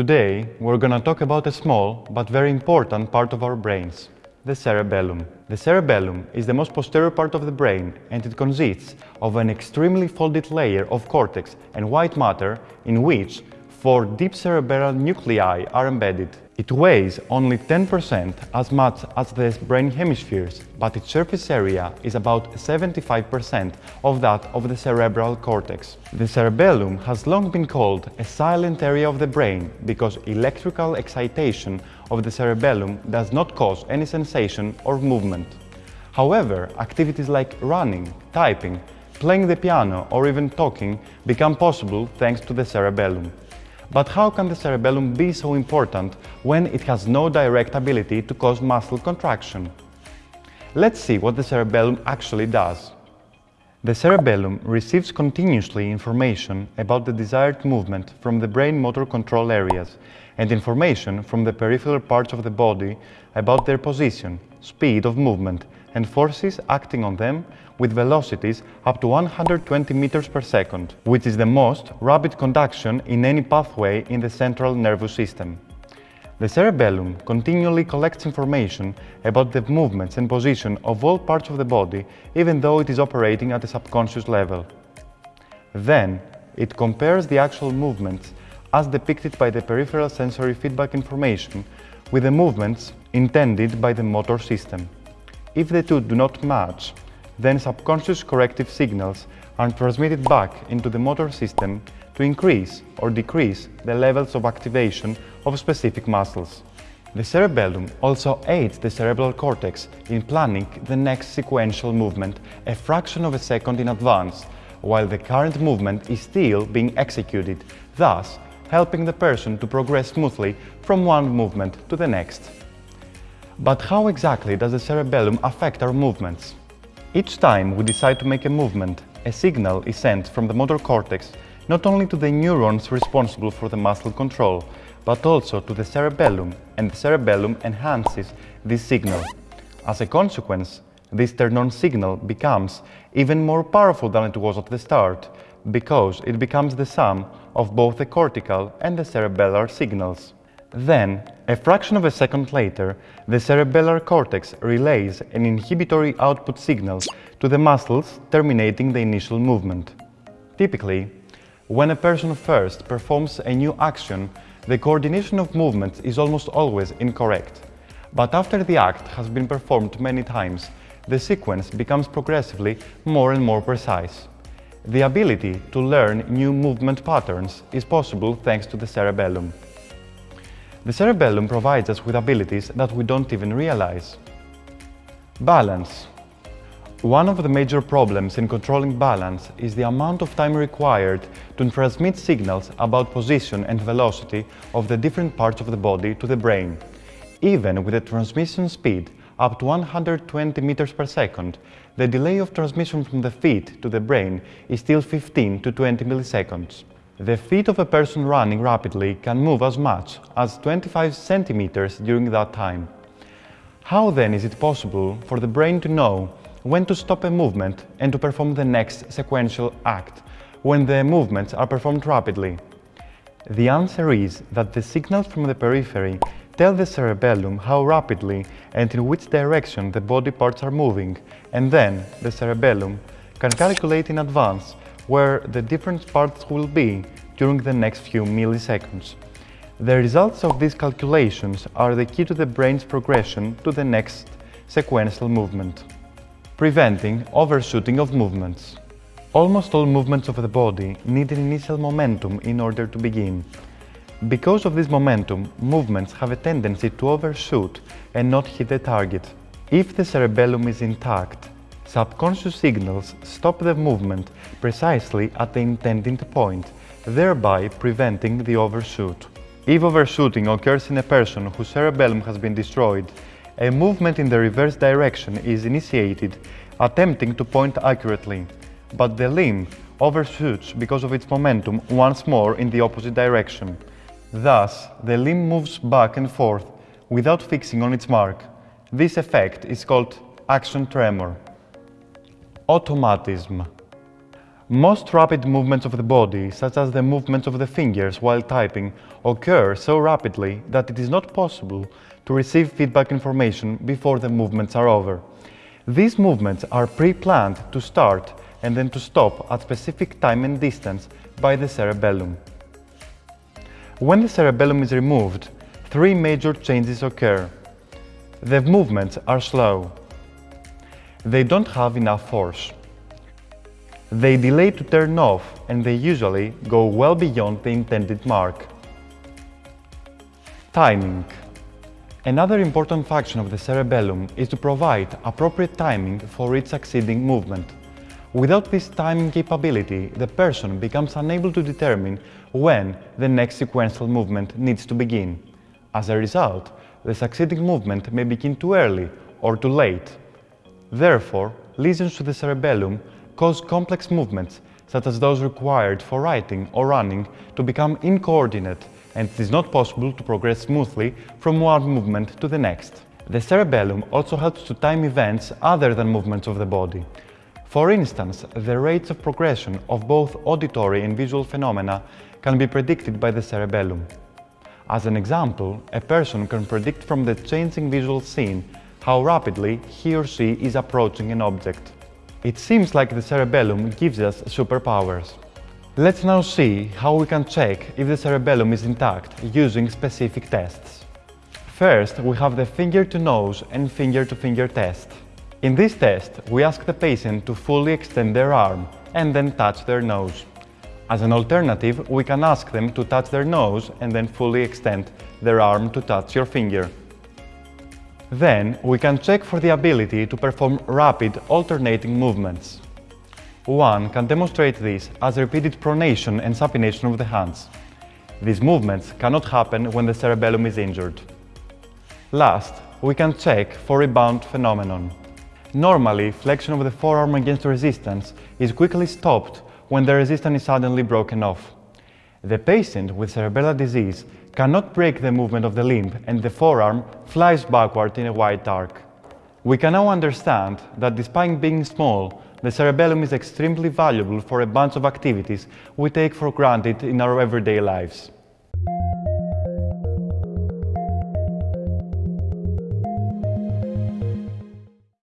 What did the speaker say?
Today, we're gonna talk about a small but very important part of our brains, the cerebellum. The cerebellum is the most posterior part of the brain and it consists of an extremely folded layer of cortex and white matter in which four deep cerebral nuclei are embedded. It weighs only 10% as much as the brain hemispheres, but its surface area is about 75% of that of the cerebral cortex. The cerebellum has long been called a silent area of the brain because electrical excitation of the cerebellum does not cause any sensation or movement. However, activities like running, typing, playing the piano or even talking become possible thanks to the cerebellum. But how can the cerebellum be so important when it has no direct ability to cause muscle contraction? Let's see what the cerebellum actually does. The cerebellum receives continuously information about the desired movement from the brain motor control areas and information from the peripheral parts of the body about their position, speed of movement and forces acting on them with velocities up to 120 meters per second, which is the most rapid conduction in any pathway in the central nervous system. The cerebellum continually collects information about the movements and position of all parts of the body, even though it is operating at a subconscious level. Then, it compares the actual movements as depicted by the peripheral sensory feedback information with the movements intended by the motor system. If the two do not match, then subconscious corrective signals are transmitted back into the motor system to increase or decrease the levels of activation of specific muscles. The cerebellum also aids the cerebral cortex in planning the next sequential movement a fraction of a second in advance, while the current movement is still being executed, thus helping the person to progress smoothly from one movement to the next. But how exactly does the cerebellum affect our movements? Each time we decide to make a movement, a signal is sent from the motor cortex not only to the neurons responsible for the muscle control, but also to the cerebellum, and the cerebellum enhances this signal. As a consequence, this turn-on signal becomes even more powerful than it was at the start, because it becomes the sum of both the cortical and the cerebellar signals. Then, a fraction of a second later, the cerebellar cortex relays an inhibitory output signal to the muscles terminating the initial movement. Typically, when a person first performs a new action, the coordination of movements is almost always incorrect. But after the act has been performed many times, the sequence becomes progressively more and more precise. The ability to learn new movement patterns is possible thanks to the cerebellum. The cerebellum provides us with abilities that we don't even realize. Balance. One of the major problems in controlling balance is the amount of time required to transmit signals about position and velocity of the different parts of the body to the brain. Even with a transmission speed up to 120 meters per second, the delay of transmission from the feet to the brain is still 15 to 20 milliseconds. The feet of a person running rapidly can move as much as 25 centimeters during that time. How then is it possible for the brain to know when to stop a movement and to perform the next sequential act when the movements are performed rapidly? The answer is that the signals from the periphery tell the cerebellum how rapidly and in which direction the body parts are moving, and then the cerebellum can calculate in advance where the different parts will be during the next few milliseconds. The results of these calculations are the key to the brain's progression to the next sequential movement. Preventing overshooting of movements. Almost all movements of the body need an initial momentum in order to begin. Because of this momentum, movements have a tendency to overshoot and not hit the target. If the cerebellum is intact, Subconscious signals stop the movement precisely at the intended point, thereby preventing the overshoot. If overshooting occurs in a person whose cerebellum has been destroyed, a movement in the reverse direction is initiated, attempting to point accurately, but the limb overshoots because of its momentum once more in the opposite direction. Thus, the limb moves back and forth without fixing on its mark. This effect is called action tremor. Automatism. Most rapid movements of the body, such as the movements of the fingers while typing, occur so rapidly that it is not possible to receive feedback information before the movements are over. These movements are pre-planned to start and then to stop at specific time and distance by the cerebellum. When the cerebellum is removed, three major changes occur. The movements are slow. They don't have enough force. They delay to turn off and they usually go well beyond the intended mark. Timing Another important function of the cerebellum is to provide appropriate timing for each succeeding movement. Without this timing capability, the person becomes unable to determine when the next sequential movement needs to begin. As a result, the succeeding movement may begin too early or too late. Therefore, lesions to the cerebellum cause complex movements, such as those required for writing or running, to become incoordinate and it is not possible to progress smoothly from one movement to the next. The cerebellum also helps to time events other than movements of the body. For instance, the rates of progression of both auditory and visual phenomena can be predicted by the cerebellum. As an example, a person can predict from the changing visual scene how rapidly he or she is approaching an object. It seems like the cerebellum gives us superpowers. Let's now see how we can check if the cerebellum is intact using specific tests. First, we have the finger-to-nose and finger-to-finger -finger test. In this test, we ask the patient to fully extend their arm and then touch their nose. As an alternative, we can ask them to touch their nose and then fully extend their arm to touch your finger. Then, we can check for the ability to perform rapid alternating movements. One can demonstrate this as repeated pronation and supination of the hands. These movements cannot happen when the cerebellum is injured. Last, we can check for rebound phenomenon. Normally, flexion of the forearm against resistance is quickly stopped when the resistance is suddenly broken off. The patient with cerebellar disease cannot break the movement of the limb and the forearm flies backward in a wide arc. We can now understand that despite being small, the cerebellum is extremely valuable for a bunch of activities we take for granted in our everyday lives.